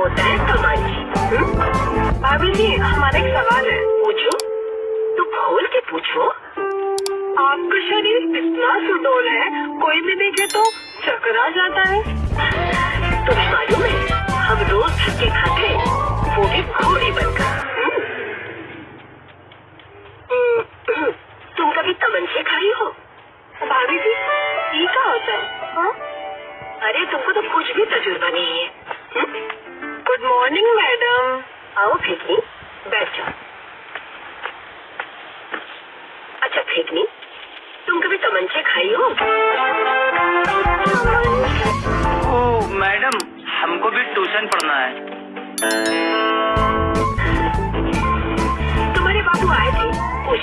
होता है तमंची भाभी जी हमारा एक सवाल है। पूछो? तो खोल के पूछो। आपका शरीर इतना सुडोल है कोई भी देखे तो चक्कर आ जाता है। तुम्हें मालूम है हम रोज धक्के खाते वो भी घोड़ी बनकर। हम्म? हम्म, तुम कभी तमंचे खाई हो? भाभी जी ये क्या होता है? हाँ? अरे तुमको तो कुछ भी तजुर्बा नहीं है। हम्म? गुड मॉर्निंग मैडम आओ फेकनी। बैठ जाओ। अच्छा फेकनी। तुम कभी तमंचे खाई हो? ओ मैडम हमको भी ट्यूशन पढ़ना है। तुम्हारे बाबू आए थे? पूछ